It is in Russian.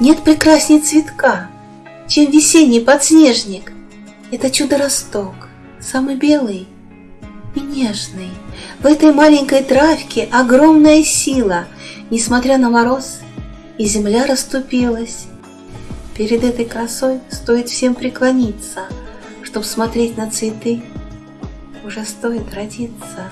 Нет прекрасней цветка, чем весенний подснежник. Это чудо-росток, самый белый и нежный. В этой маленькой травке огромная сила, несмотря на мороз, и земля расступилась. Перед этой красой стоит всем преклониться, чтоб смотреть на цветы, уже стоит родиться.